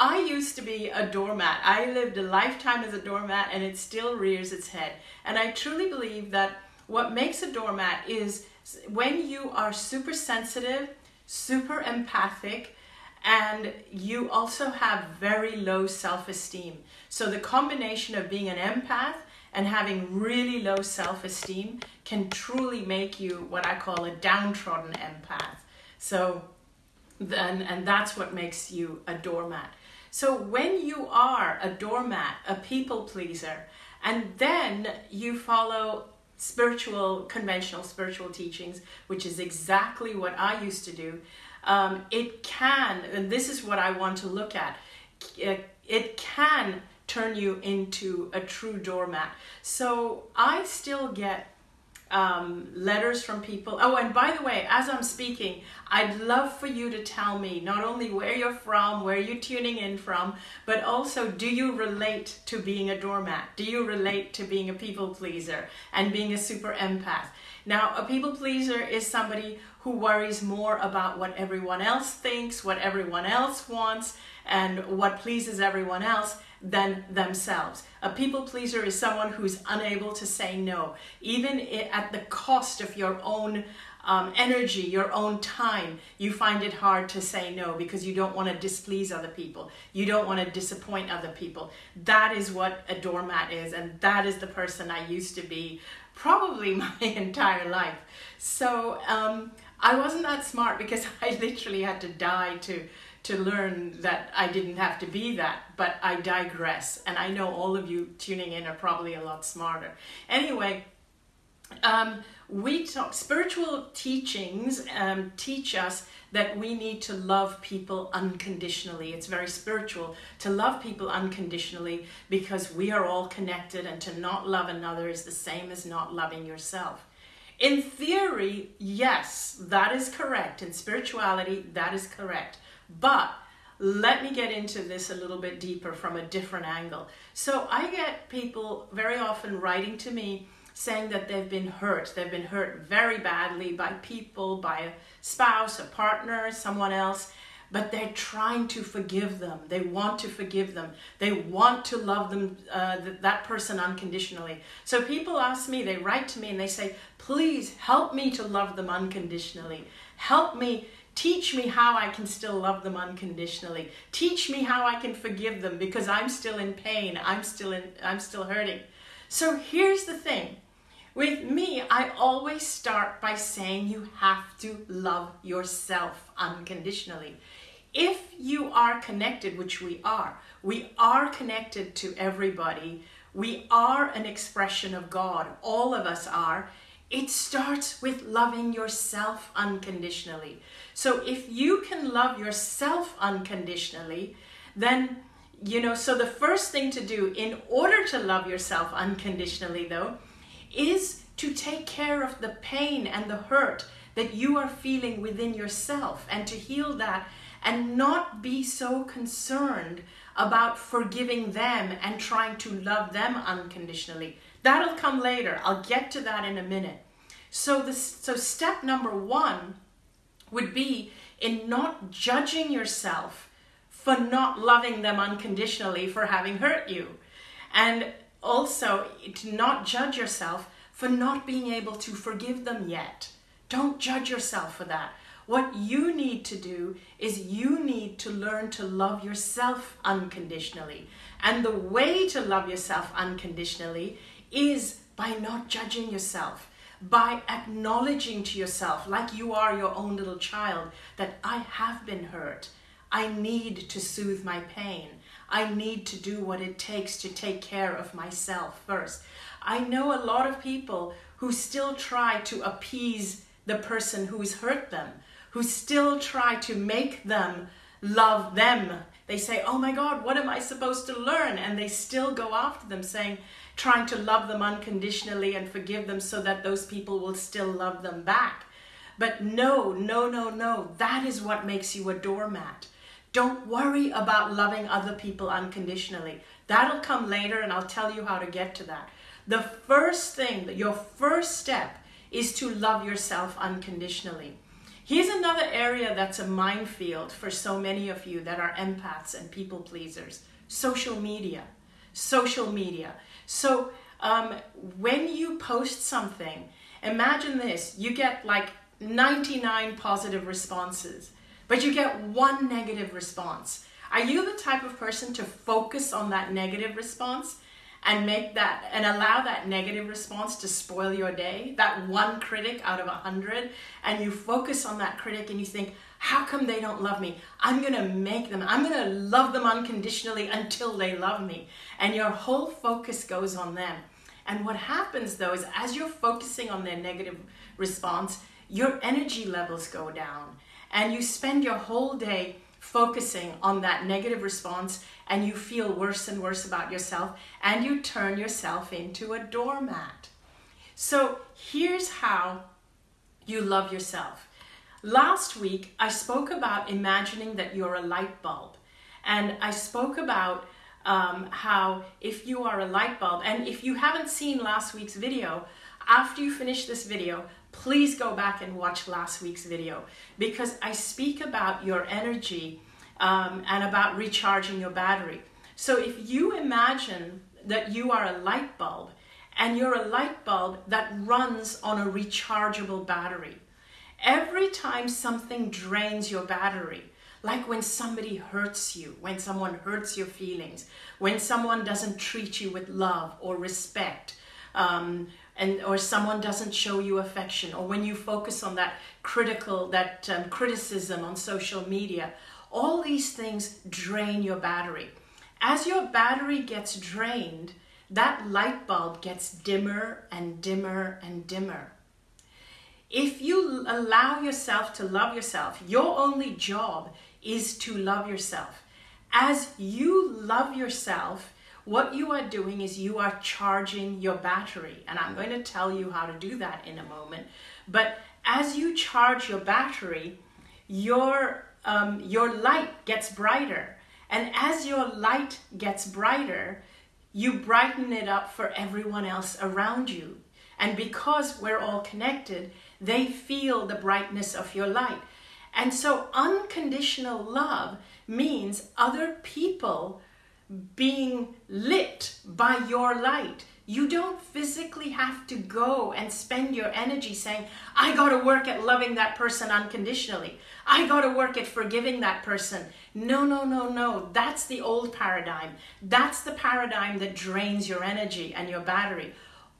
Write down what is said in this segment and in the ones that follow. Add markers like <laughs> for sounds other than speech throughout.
I used to be a doormat. I lived a lifetime as a doormat and it still rears its head. And I truly believe that what makes a doormat is when you are super sensitive, super empathic, and you also have very low self-esteem. So the combination of being an empath and having really low self-esteem can truly make you what I call a downtrodden empath. So then, and that's what makes you a doormat. So when you are a doormat, a people pleaser, and then you follow spiritual, conventional spiritual teachings, which is exactly what I used to do, um, it can, and this is what I want to look at, it, it can turn you into a true doormat. So I still get um, letters from people. Oh, and by the way, as I'm speaking, I'd love for you to tell me not only where you're from, where you're tuning in from, but also do you relate to being a doormat? Do you relate to being a people pleaser and being a super empath? Now, a people pleaser is somebody who worries more about what everyone else thinks, what everyone else wants, and what pleases everyone else than themselves. A people pleaser is someone who's unable to say no, even at the cost of your own um, energy, your own time, you find it hard to say no because you don't want to displease other people. You don't want to disappoint other people. That is what a doormat is, and that is the person I used to be probably <laughs> my entire life. So um, I wasn't that smart because <laughs> I literally had to die to to learn that I didn't have to be that, but I digress. And I know all of you tuning in are probably a lot smarter. Anyway, um, we talk, spiritual teachings um, teach us that we need to love people unconditionally. It's very spiritual to love people unconditionally because we are all connected and to not love another is the same as not loving yourself. In theory, yes, that is correct. In spirituality, that is correct. But let me get into this a little bit deeper from a different angle. So I get people very often writing to me saying that they've been hurt. They've been hurt very badly by people, by a spouse, a partner, someone else, but they're trying to forgive them. They want to forgive them. They want to love them, uh, th that person unconditionally. So people ask me, they write to me and they say, please help me to love them unconditionally. Help me Teach me how I can still love them unconditionally. Teach me how I can forgive them because I'm still in pain. I'm still in I'm still hurting. So here's the thing. With me, I always start by saying you have to love yourself unconditionally. If you are connected, which we are, we are connected to everybody. We are an expression of God. All of us are. It starts with loving yourself unconditionally. So if you can love yourself unconditionally, then, you know, so the first thing to do in order to love yourself unconditionally, though, is to take care of the pain and the hurt that you are feeling within yourself and to heal that and not be so concerned about forgiving them and trying to love them unconditionally. That'll come later. I'll get to that in a minute. So this so step number 1 would be in not judging yourself for not loving them unconditionally for having hurt you. And also to not judge yourself for not being able to forgive them yet. Don't judge yourself for that. What you need to do is you need to learn to love yourself unconditionally. And the way to love yourself unconditionally is by not judging yourself by acknowledging to yourself, like you are your own little child, that I have been hurt. I need to soothe my pain. I need to do what it takes to take care of myself first. I know a lot of people who still try to appease the person who's hurt them, who still try to make them love them. They say, oh my God, what am I supposed to learn? And they still go after them saying, trying to love them unconditionally and forgive them so that those people will still love them back. But no, no, no, no. That is what makes you a doormat. Don't worry about loving other people unconditionally. That'll come later and I'll tell you how to get to that. The first thing, your first step is to love yourself unconditionally. Here's another area that's a minefield for so many of you that are empaths and people pleasers social media. Social media. So, um, when you post something, imagine this you get like 99 positive responses, but you get one negative response. Are you the type of person to focus on that negative response? And make that and allow that negative response to spoil your day that one critic out of a hundred and you focus on that critic and you think how come they don't love me? I'm gonna make them i'm gonna love them unconditionally until they love me. And your whole focus goes on them. And what happens though is as you're focusing on their negative response your energy levels go down. And you spend your whole day focusing on that negative response and you feel worse and worse about yourself and you turn yourself into a doormat. So here's how you love yourself. Last week, I spoke about imagining that you're a light bulb. And I spoke about um, how if you are a light bulb, and if you haven't seen last week's video, after you finish this video, please go back and watch last week's video because I speak about your energy um, and about recharging your battery. So if you imagine that you are a light bulb and you're a light bulb that runs on a rechargeable battery, every time something drains your battery, like when somebody hurts you, when someone hurts your feelings, when someone doesn't treat you with love or respect, um, and or someone doesn't show you affection, or when you focus on that critical, that um, criticism on social media, all these things drain your battery. As your battery gets drained, that light bulb gets dimmer and dimmer and dimmer. If you allow yourself to love yourself, your only job is to love yourself. As you love yourself, what you are doing is you are charging your battery. And I'm going to tell you how to do that in a moment. But as you charge your battery, your um, your light gets brighter. And as your light gets brighter, you brighten it up for everyone else around you. And because we're all connected, they feel the brightness of your light. And so unconditional love means other people being lit by your light. You don't physically have to go and spend your energy saying, I got to work at loving that person unconditionally. I got to work at forgiving that person. No, no, no, no. That's the old paradigm. That's the paradigm that drains your energy and your battery.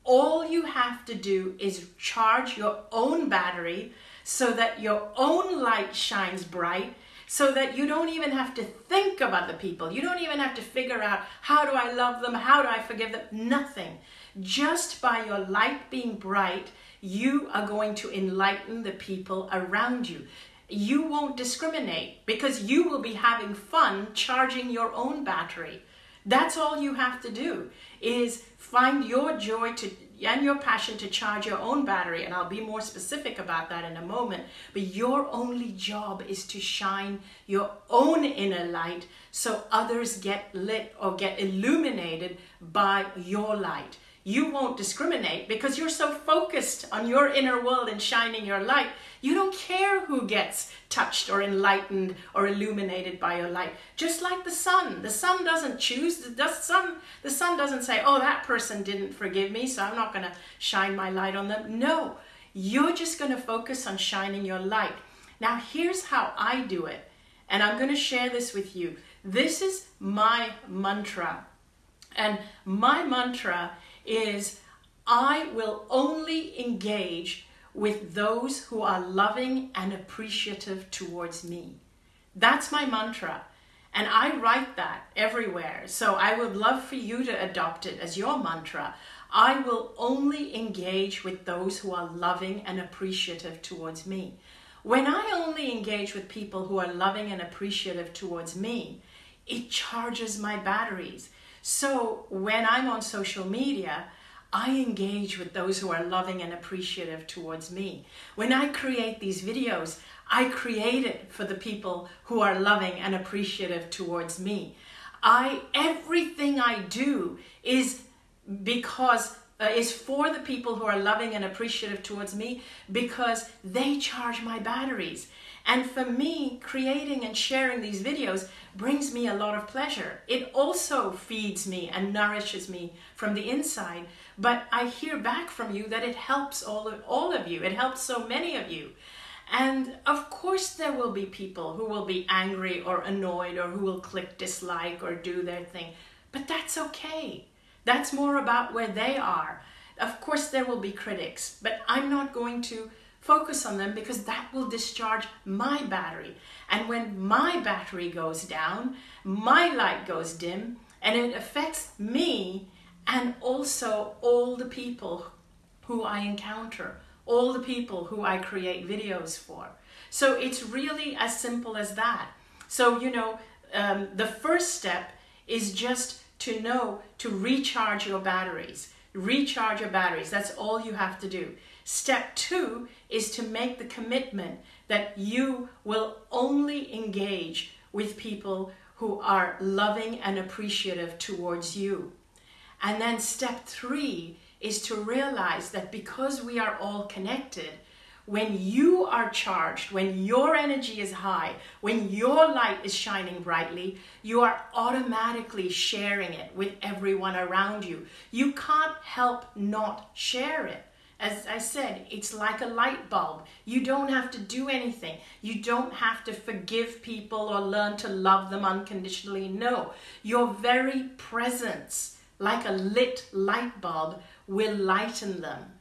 All you have to do is charge your own battery so that your own light shines bright so that you don't even have to think of other people. You don't even have to figure out how do I love them? How do I forgive them? Nothing. Just by your light being bright, you are going to enlighten the people around you. You won't discriminate because you will be having fun charging your own battery. That's all you have to do is find your joy to and your passion to charge your own battery, and I'll be more specific about that in a moment. But your only job is to shine your own inner light so others get lit or get illuminated by your light. You won't discriminate because you're so focused on your inner world and shining your light you don't care who gets touched or enlightened or illuminated by your light. Just like the sun. The sun doesn't choose. The sun, the sun doesn't say, oh, that person didn't forgive me, so I'm not going to shine my light on them. No, you're just going to focus on shining your light. Now, here's how I do it. And I'm going to share this with you. This is my mantra. And my mantra is I will only engage with those who are loving and appreciative towards me. That's my mantra. And I write that everywhere. So I would love for you to adopt it as your mantra. I will only engage with those who are loving and appreciative towards me. When I only engage with people who are loving and appreciative towards me, it charges my batteries. So when I'm on social media, I engage with those who are loving and appreciative towards me. When I create these videos, I create it for the people who are loving and appreciative towards me. I everything I do is because uh, is for the people who are loving and appreciative towards me because they charge my batteries. And for me, creating and sharing these videos brings me a lot of pleasure. It also feeds me and nourishes me from the inside. But I hear back from you that it helps all of, all of you. It helps so many of you. And of course, there will be people who will be angry or annoyed or who will click dislike or do their thing. But that's okay. That's more about where they are. Of course, there will be critics, but I'm not going to focus on them because that will discharge my battery. And when my battery goes down, my light goes dim and it affects me and also all the people who I encounter, all the people who I create videos for. So it's really as simple as that. So, you know, um, the first step is just to know to recharge your batteries. Recharge your batteries. That's all you have to do. Step two is to make the commitment that you will only engage with people who are loving and appreciative towards you. And then step three is to realize that because we are all connected, when you are charged, when your energy is high, when your light is shining brightly, you are automatically sharing it with everyone around you. You can't help not share it. As I said, it's like a light bulb. You don't have to do anything. You don't have to forgive people or learn to love them unconditionally. No, your very presence, like a lit light bulb, will lighten them.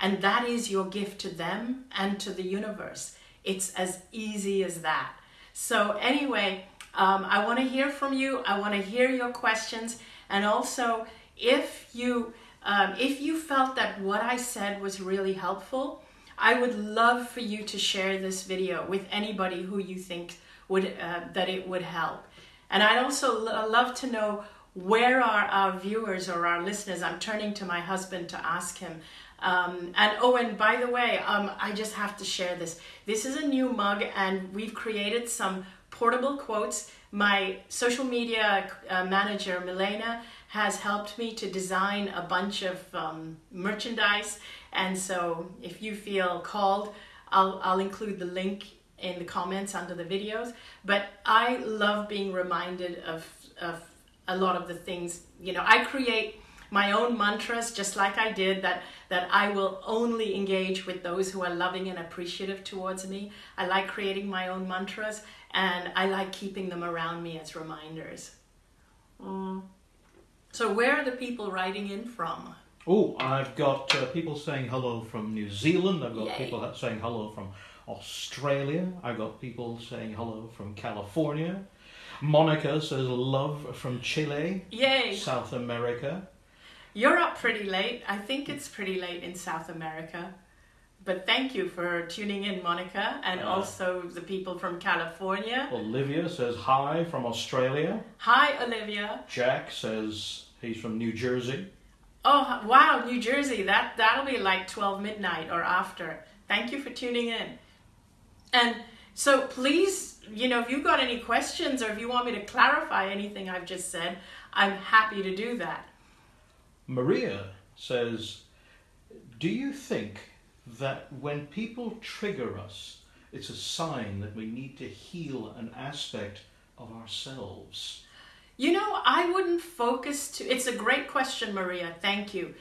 And that is your gift to them and to the universe. It's as easy as that. So, anyway, um, I want to hear from you. I want to hear your questions. And also, if you um, if you felt that what I said was really helpful, I would love for you to share this video with anybody who you think would uh, that it would help. And I'd also love to know where are our viewers or our listeners. I'm turning to my husband to ask him. Um, and oh, and by the way, um, I just have to share this. This is a new mug, and we've created some portable quotes. My social media uh, manager, Milena, has helped me to design a bunch of um, merchandise. And so if you feel called, I'll, I'll include the link in the comments under the videos. But I love being reminded of, of a lot of the things, you know, I create my own mantras just like I did that that I will only engage with those who are loving and appreciative towards me. I like creating my own mantras and I like keeping them around me as reminders. Mm. So where are the people writing in from? Oh, I've got uh, people saying hello from New Zealand. I've got Yay. people saying hello from Australia. I've got people saying hello from California. Monica says love from Chile. Yay! South America. You're up pretty late. I think it's pretty late in South America. But thank you for tuning in, Monica, and uh, also the people from California. Olivia says hi from Australia. Hi, Olivia. Jack says He's from New Jersey. Oh wow, New Jersey. That that'll be like 12 midnight or after. Thank you for tuning in. And so please, you know, if you've got any questions or if you want me to clarify anything I've just said, I'm happy to do that. Maria says, "Do you think that when people trigger us, it's a sign that we need to heal an aspect of ourselves?" You know, I wouldn't focus too. It's a great question, Maria. Thank you.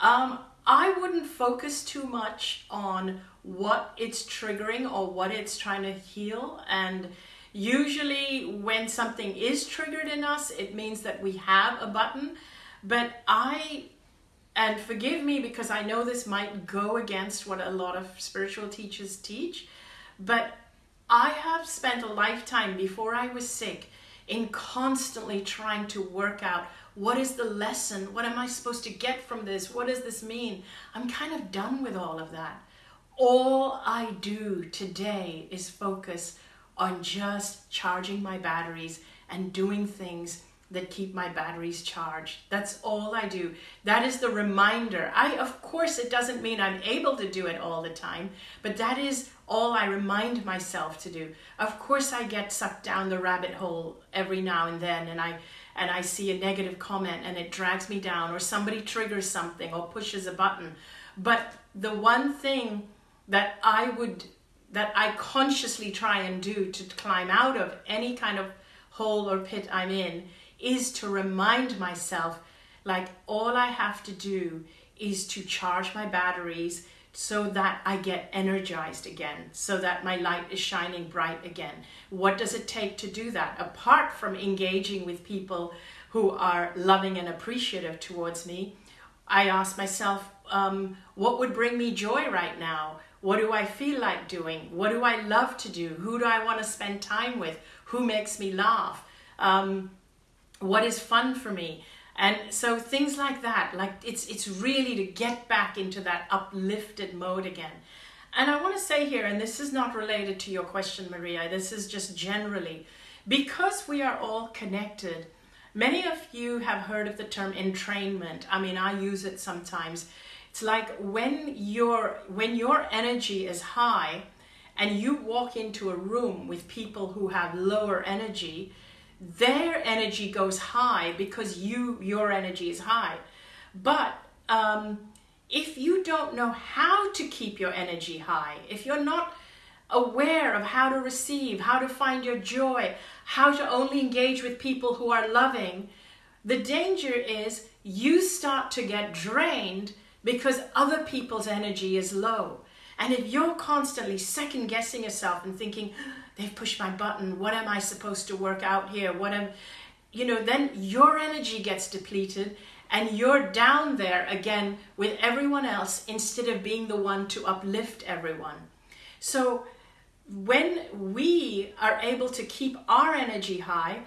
Um, I wouldn't focus too much on what it's triggering or what it's trying to heal. And usually, when something is triggered in us, it means that we have a button. But I, and forgive me because I know this might go against what a lot of spiritual teachers teach, but I have spent a lifetime before I was sick in constantly trying to work out what is the lesson? What am I supposed to get from this? What does this mean? I'm kind of done with all of that. All I do today is focus on just charging my batteries and doing things that keep my batteries charged. That's all I do. That is the reminder. I of course it doesn't mean I'm able to do it all the time, but that is all I remind myself to do. Of course I get sucked down the rabbit hole every now and then and I and I see a negative comment and it drags me down, or somebody triggers something or pushes a button. But the one thing that I would, that I consciously try and do to climb out of any kind of hole or pit I'm in is to remind myself like all I have to do is to charge my batteries so that I get energized again, so that my light is shining bright again. What does it take to do that? Apart from engaging with people who are loving and appreciative towards me, I ask myself, um, what would bring me joy right now? What do I feel like doing? What do I love to do? Who do I want to spend time with? Who makes me laugh? Um, what is fun for me? And so things like that, like it's it's really to get back into that uplifted mode again. And I want to say here, and this is not related to your question, Maria, this is just generally, because we are all connected, many of you have heard of the term entrainment. I mean, I use it sometimes. It's like when your when your energy is high and you walk into a room with people who have lower energy, their energy goes high because you your energy is high. But um, if you don't know how to keep your energy high if you're not aware of how to receive how to find your joy how to only engage with people who are loving the danger is you start to get drained because other people's energy is low. And if you're constantly second guessing yourself and thinking they've pushed my button. What am I supposed to work out here? What am, you know, then your energy gets depleted and you're down there again with everyone else instead of being the one to uplift everyone. So when we are able to keep our energy high,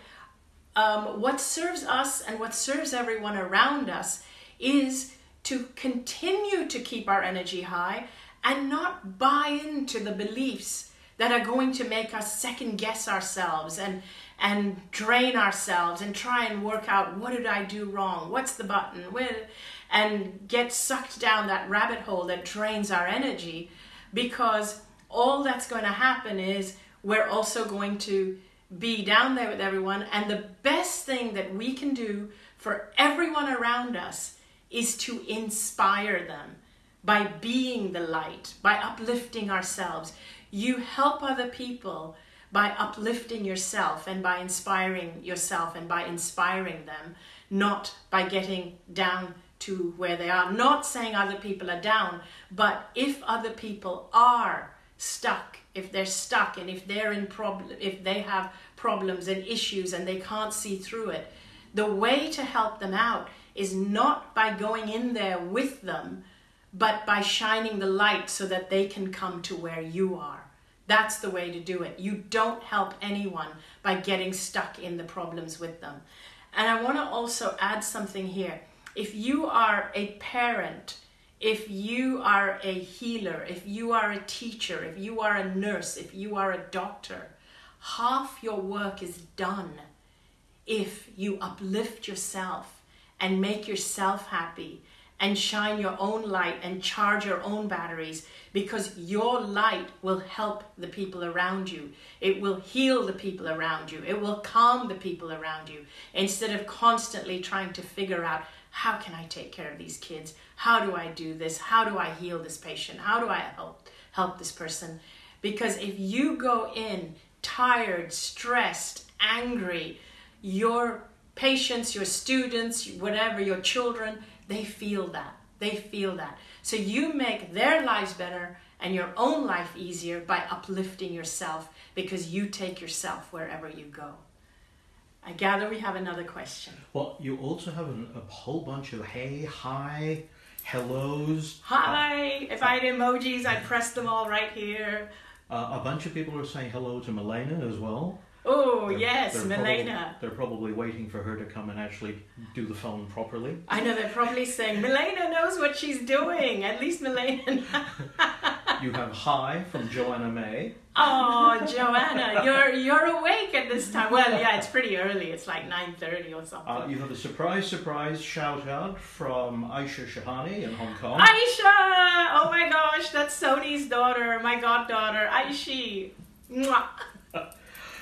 um, what serves us and what serves everyone around us is to continue to keep our energy high and not buy into the beliefs that are going to make us second guess ourselves and and drain ourselves and try and work out what did I do wrong? What's the button? Where, and get sucked down that rabbit hole that drains our energy because all that's going to happen is we're also going to be down there with everyone and the best thing that we can do for everyone around us is to inspire them by being the light, by uplifting ourselves. You help other people by uplifting yourself and by inspiring yourself and by inspiring them, not by getting down to where they are. Not saying other people are down, but if other people are stuck, if they're stuck and if they're in problem, if they have problems and issues and they can't see through it, the way to help them out is not by going in there with them, but by shining the light so that they can come to where you are. That's the way to do it. You don't help anyone by getting stuck in the problems with them. And I want to also add something here. If you are a parent, if you are a healer, if you are a teacher, if you are a nurse, if you are a doctor, half your work is done if you uplift yourself and make yourself happy and shine your own light and charge your own batteries because your light will help the people around you. It will heal the people around you. It will calm the people around you instead of constantly trying to figure out how can I take care of these kids? How do I do this? How do I heal this patient? How do I help help this person? Because if you go in tired, stressed, angry, your patients, your students, whatever, your children, they feel that. They feel that. So you make their lives better and your own life easier by uplifting yourself because you take yourself wherever you go. I gather we have another question. Well, you also have an, a whole bunch of hey, hi, hellos. Hi! Uh, if I had emojis, I'd press them all right here. Uh, a bunch of people are saying hello to Milena as well. Oh, they're, yes, they're Milena. Probably, they're probably waiting for her to come and actually do the phone properly. I know, they're probably saying, Milena knows what she's doing. At least Milena. <laughs> you have hi from Joanna May. Oh, Joanna, <laughs> you're you're awake at this time. Well, yeah, it's pretty early. It's like 9.30 or something. Uh, you have a surprise, surprise shout out from Aisha Shahani in Hong Kong. Aisha! Oh my gosh, that's Sony's daughter, my goddaughter, Aishi. Mwah.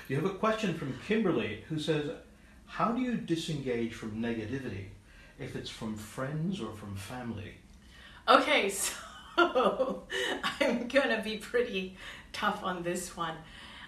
You have a question from Kimberly who says, How do you disengage from negativity if it's from friends or from family? Okay, <laughs> so I'm gonna be pretty tough on this one.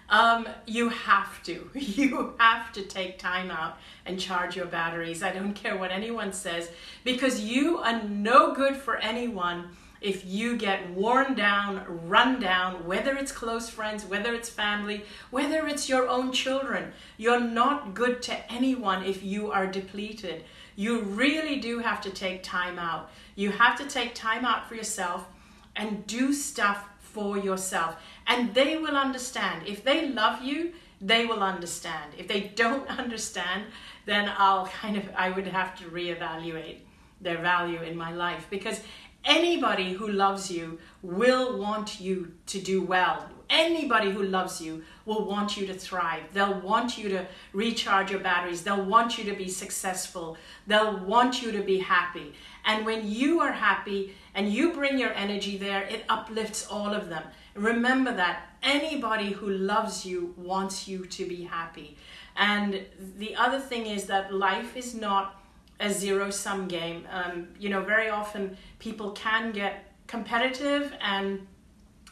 Um, you have to. <laughs> You have to take time out and charge your batteries. I don't care what anyone says because you are no good for anyone if you get worn down, run down, whether it's close friends, whether it's family, whether it's your own children. You're not good to anyone if you are depleted. You really do have to take time out. You have to take time out for yourself and do stuff for yourself. And they will understand. If they love you, they will understand. If they don't <laughs> understand, then I'll kind of, I would have to reevaluate their value in my life because anybody who loves you will want you to do well. Anybody who loves you will want you to thrive. They'll want you to recharge your batteries. They'll want you to be successful. They'll want you to be happy. And when you are happy and you bring your energy there, it uplifts all of them. Remember that anybody who loves you wants you to be happy. And the other thing is that life is not a zero sum game. Um, you know, very often people can get competitive and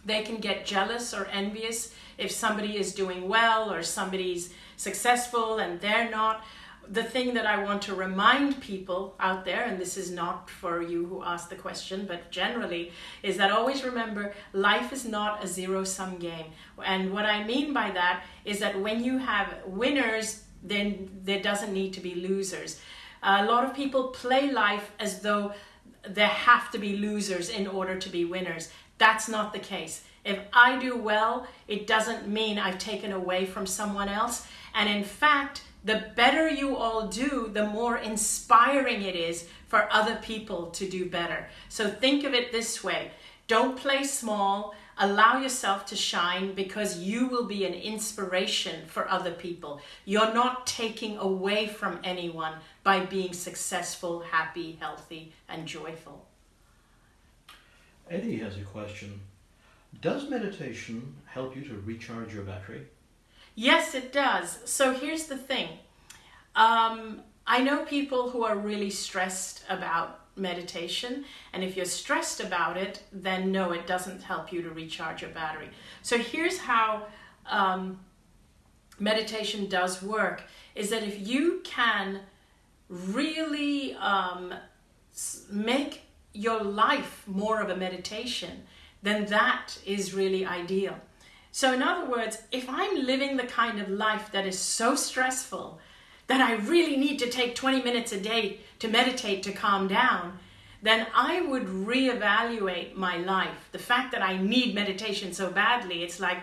they can get jealous or envious if somebody is doing well or somebody's successful and they're not. The thing that I want to remind people out there, and this is not for you who asked the question, but generally, is that always remember life is not a zero sum game. And what I mean by that is that when you have winners, then there doesn't need to be losers. A lot of people play life as though there have to be losers in order to be winners. That's not the case. If I do well, it doesn't mean I've taken away from someone else. And in fact, the better you all do, the more inspiring it is for other people to do better. So think of it this way don't play small. Allow yourself to shine because you will be an inspiration for other people. You're not taking away from anyone by being successful, happy, healthy, and joyful. Eddie has a question. Does meditation help you to recharge your battery? Yes, it does. So here's the thing. Um, I know people who are really stressed about meditation. And if you're stressed about it, then no, it doesn't help you to recharge your battery. So here's how um, meditation does work is that if you can really um, make your life more of a meditation, then that is really ideal. So, in other words, if I'm living the kind of life that is so stressful that I really need to take 20 minutes a day to meditate to calm down, then I would reevaluate my life. The fact that I need meditation so badly, it's like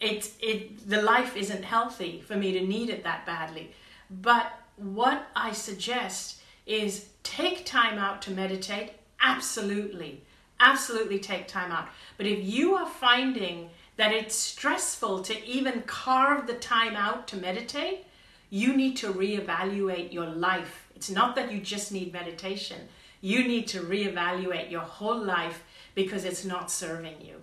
it's it the life isn't healthy for me to need it that badly. But what I suggest is take time out to meditate. Absolutely. Absolutely take time out. But if you are finding that it's stressful to even carve the time out to meditate, you need to reevaluate your life. It's not that you just need meditation. You need to reevaluate your whole life because it's not serving you.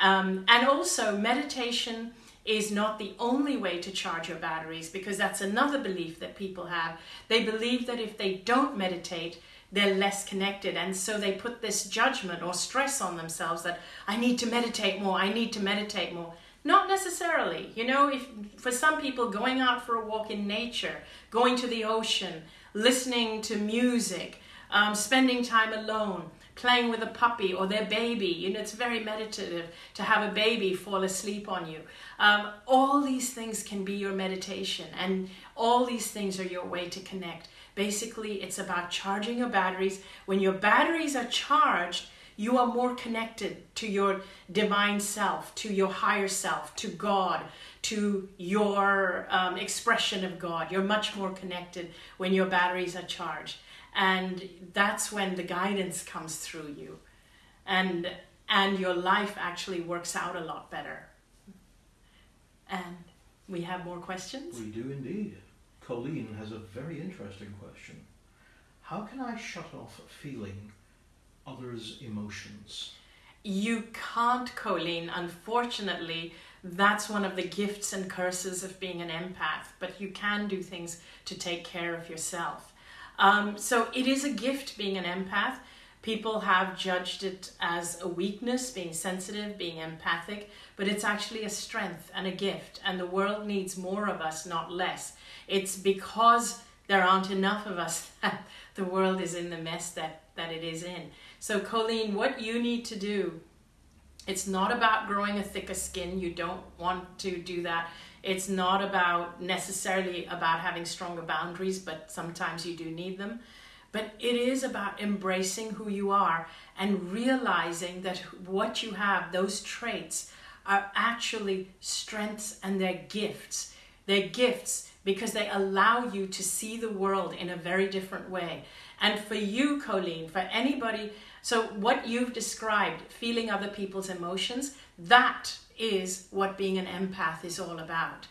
Um, and also, meditation is not the only way to charge your batteries because that's another belief that people have. They believe that if they don't meditate, they're less connected. And so they put this judgment or stress on themselves that I need to meditate more, I need to meditate more. Not necessarily. You know, if for some people going out for a walk in nature, going to the ocean, listening to music, um, spending time alone, playing with a puppy or their baby. You know, it's very meditative to have a baby fall asleep on you. Um, all these things can be your meditation, and all these things are your way to connect. Basically, it's about charging your batteries. When your batteries are charged, you are more connected to your divine self, to your higher self, to God, to your um, expression of God. You're much more connected when your batteries are charged. And that's when the guidance comes through you. And, and your life actually works out a lot better. And we have more questions? We do indeed. Colleen has a very interesting question. How can I shut off feeling others' emotions? You can't, Colleen. Unfortunately, that's one of the gifts and curses of being an empath, but you can do things to take care of yourself. Um, so it is a gift being an empath. People have judged it as a weakness, being sensitive, being empathic, but it's actually a strength and a gift, and the world needs more of us, not less. It's because there aren't enough of us <laughs> that the world is in the mess that, that it is in. So, Colleen, what you need to do it's not about growing a thicker skin. You don't want to do that. It's not about necessarily about having stronger boundaries, but sometimes you do need them. But it is about embracing who you are and realizing that what you have, those traits, are actually strengths and they're gifts. They're gifts because they allow you to see the world in a very different way. And for you, Colleen, for anybody so, what you've described, feeling other people's emotions, that is what being an empath is all about.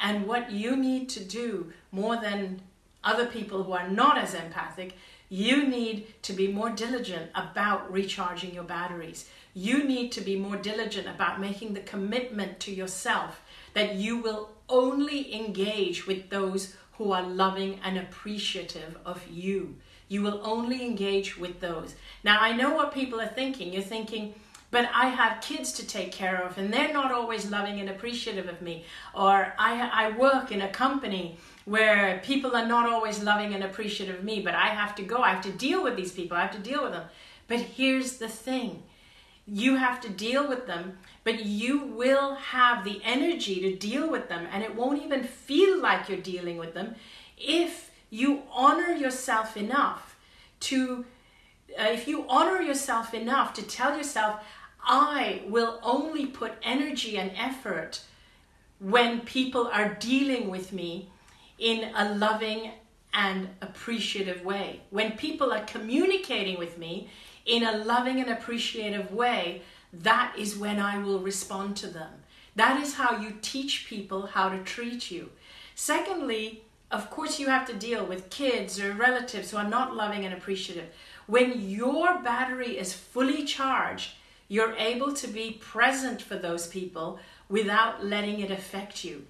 And what you need to do more than other people who are not as empathic, you need to be more diligent about recharging your batteries. You need to be more diligent about making the commitment to yourself that you will only engage with those who are loving and appreciative of you. You will only engage with those. Now, I know what people are thinking. You're thinking, but I have kids to take care of and they're not always loving and appreciative of me. Or I, I work in a company where people are not always loving and appreciative of me, but I have to go. I have to deal with these people. I have to deal with them. But here's the thing you have to deal with them, but you will have the energy to deal with them, and it won't even feel like you're dealing with them if you honor yourself enough to, uh, if you honor yourself enough to tell yourself, I will only put energy and effort when people are dealing with me in a loving and appreciative way. When people are communicating with me in a loving and appreciative way, that is when I will respond to them. That is how you teach people how to treat you. Secondly, of course, you have to deal with kids or relatives who are not loving and appreciative. When your battery is fully charged, you're able to be present for those people without letting it affect you.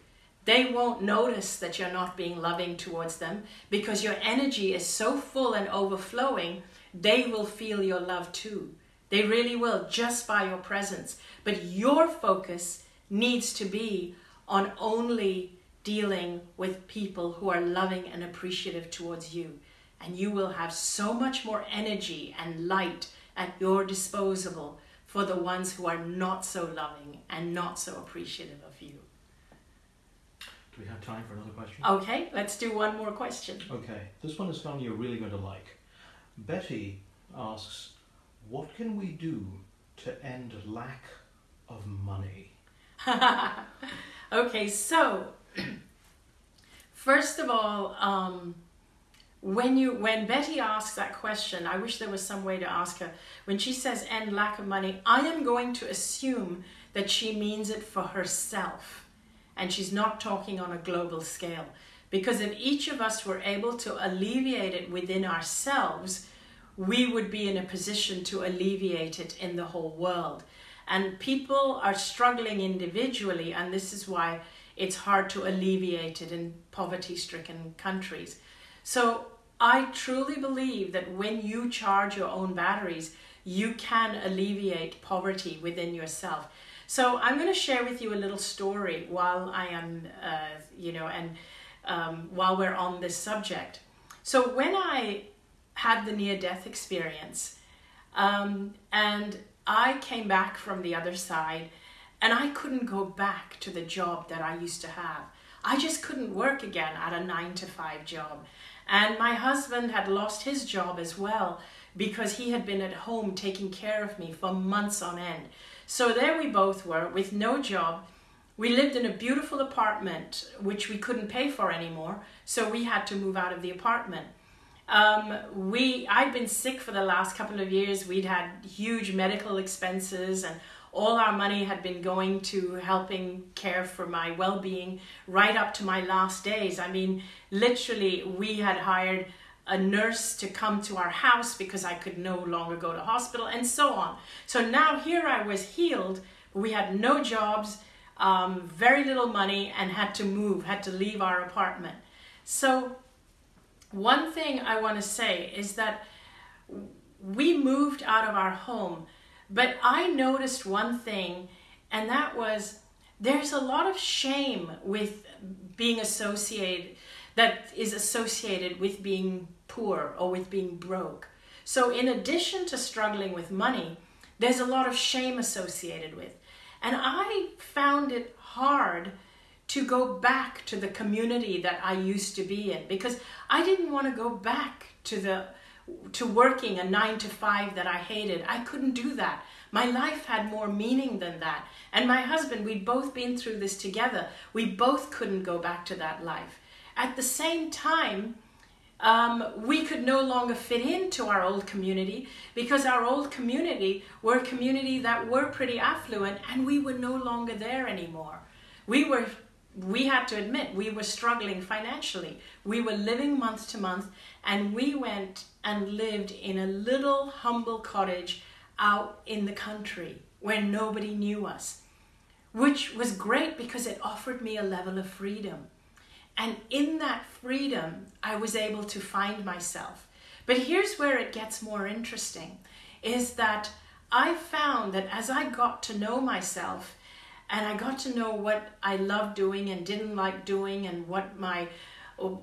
They won't notice that you're not being loving towards them because your energy is so full and overflowing, they will feel your love too. They really will, just by your presence. But your focus needs to be on only dealing with people who are loving and appreciative towards you. And you will have so much more energy and light at your disposal for the ones who are not so loving and not so appreciative of you. Do we have time for another question? Okay, let's do one more question. Okay, this one is one you're really going to like. Betty asks, What can we do to end lack of money? <laughs> okay, so <clears throat> First of all, um, when you when Betty asks that question, I wish there was some way to ask her. When she says "end lack of money," I am going to assume that she means it for herself, and she's not talking on a global scale. Because if each of us were able to alleviate it within ourselves, we would be in a position to alleviate it in the whole world. And people are struggling individually, and this is why it's hard to alleviate it in poverty stricken countries. So I truly believe that when you charge your own batteries, you can alleviate poverty within yourself. So I'm going to share with you a little story while I am, uh, you know, and um, while we're on this subject. So when I had the near death experience, um, and I came back from the other side and I couldn't go back to the job that I used to have. I just couldn't work again at a nine to five job. And my husband had lost his job as well because he had been at home taking care of me for months on end. So there we both were with no job. We lived in a beautiful apartment which we couldn't pay for anymore, so we had to move out of the apartment. Um, we I'd been sick for the last couple of years. We'd had huge medical expenses and all our money had been going to helping care for my well-being right up to my last days. I mean literally we had hired a nurse to come to our house because i could no longer go to hospital and so on. So now here i was healed. We had no jobs um, very little money, and had to move, had to leave our apartment. So, one thing I want to say is that we moved out of our home, but I noticed one thing, and that was there's a lot of shame with being associated that is associated with being poor or with being broke. So, in addition to struggling with money, there's a lot of shame associated with. And I found it hard to go back to the community that I used to be in because I didn't want to go back to the to working a 9 to 5 that I hated. I couldn't do that. My life had more meaning than that. And my husband, we'd both been through this together. We both couldn't go back to that life. At the same time, um, we could no longer fit into our old community because our old community were a community that were pretty affluent and we were no longer there anymore. We were we had to admit we were struggling financially. We were living month to month and we went and lived in a little humble cottage out in the country where nobody knew us, which was great because it offered me a level of freedom. And in that freedom, I was able to find myself. But here's where it gets more interesting is that I found that as I got to know myself and I got to know what I loved doing and didn't like doing and what my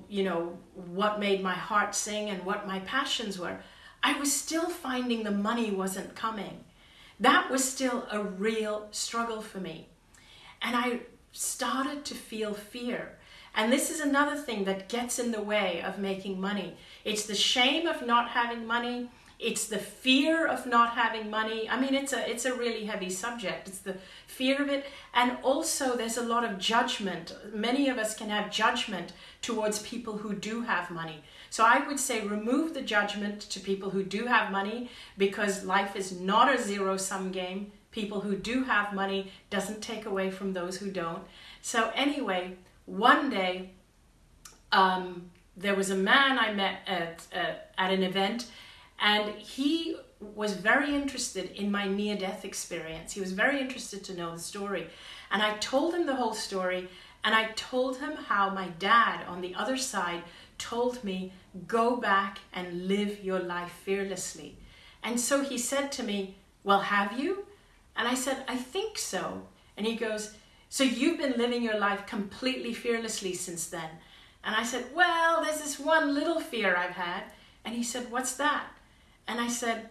you know what made my heart sing and what my passions were, I was still finding the money wasn't coming. That was still a real struggle for me. And I started to feel fear. And this is another thing that gets in the way of making money. It's the shame of not having money. It's the fear of not having money. I mean, it's a it's a really heavy subject. It's the fear of it, and also there's a lot of judgment. Many of us can have judgment towards people who do have money. So I would say remove the judgment to people who do have money because life is not a zero sum game. People who do have money doesn't take away from those who don't. So anyway, one day um, there was a man I met at, uh, at an event, and he was very interested in my near death experience. He was very interested to know the story. And I told him the whole story, and I told him how my dad on the other side told me, Go back and live your life fearlessly. And so he said to me, Well, have you? And I said, I think so. And he goes, so you've been living your life completely fearlessly since then. And I said, Well, there's this one little fear I've had. And he said, What's that? And I said,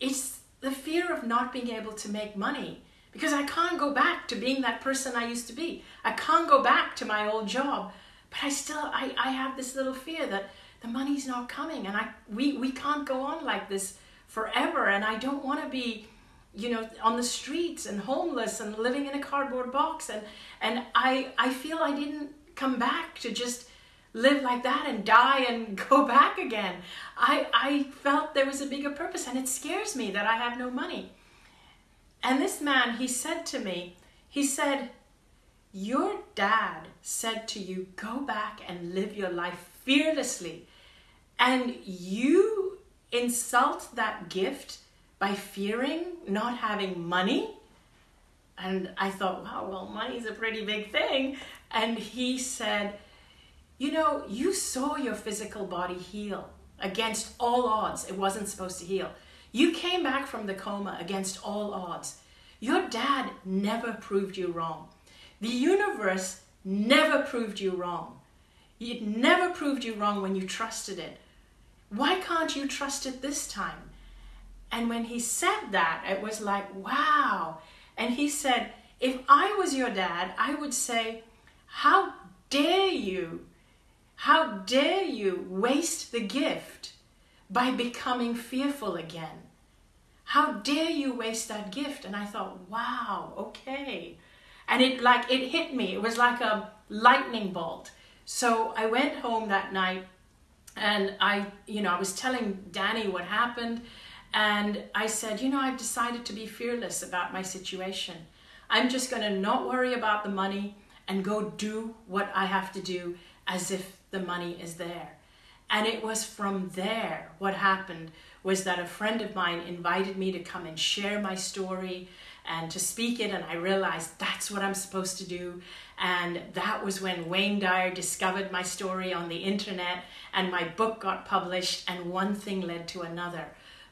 It's the fear of not being able to make money because I can't go back to being that person I used to be. I can't go back to my old job. But I still, I, I have this little fear that the money's not coming and I, we, we can't go on like this forever. And I don't want to be you know on the streets and homeless and living in a cardboard box and and I I feel I didn't come back to just live like that and die and <laughs> go back again. I I felt there was a bigger purpose and it scares me that I have no money. And this man he said to me, he said, "Your dad said to you, go back and live your life fearlessly." And you insult that gift by fearing not having money. And I thought, wow, well, money's a pretty big thing. And he said, you know, you saw your physical body heal against all odds. It wasn't supposed to heal. You came back from the coma against all odds. Your dad never proved you wrong. The universe never proved you wrong. It never proved you wrong when you trusted it. Why can't you trust it this time? And when he said that, it was like, wow. And he said, if I was your dad, I would say, how dare you? How dare you waste the gift by becoming fearful again? How dare you waste that gift? And I thought, wow, okay. And it like it hit me. It was like a lightning bolt. So I went home that night and I, you know, I was telling Danny what happened and I said, you know, I've decided to be fearless about my situation. I'm just going to not worry about the money and go do what I have to do as if the money is there. And it was from there what happened was that a friend of mine invited me to come and share my story and to speak it and I realized that's what I'm supposed to do. And that was when Wayne Dyer discovered my story on the internet and my book got published and one thing led to another.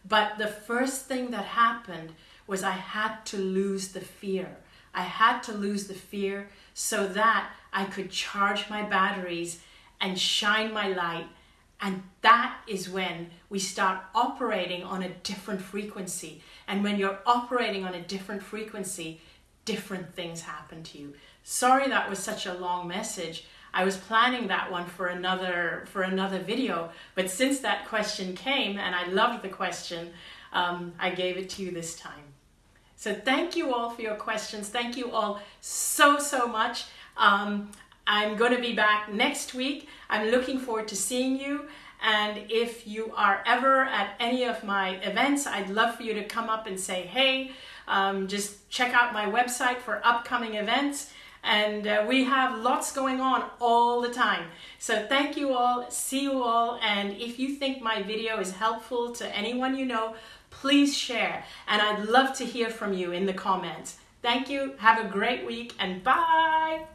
But the first thing that happened was I had to lose the fear. I had to lose the fear so that I could charge my batteries and shine my light and that is when we start operating on a different frequency. And when you're operating on a different frequency, different things happen to you. Sorry that was such a long message. I was planning that one for another for another video, but since that question came and I loved the question, um, I gave it to you this time. So thank you all for your questions. Thank you all so so much. Um, I'm going to be back next week. I'm looking forward to seeing you. And if you are ever at any of my events, I'd love for you to come up and say, hey, um, just check out my website for upcoming events. And uh, we have lots going on all the time. So thank you all, see you all. And if you think my video is helpful to anyone you know, please share. And I'd love to hear from you in the comments. Thank you, have a great week, and bye.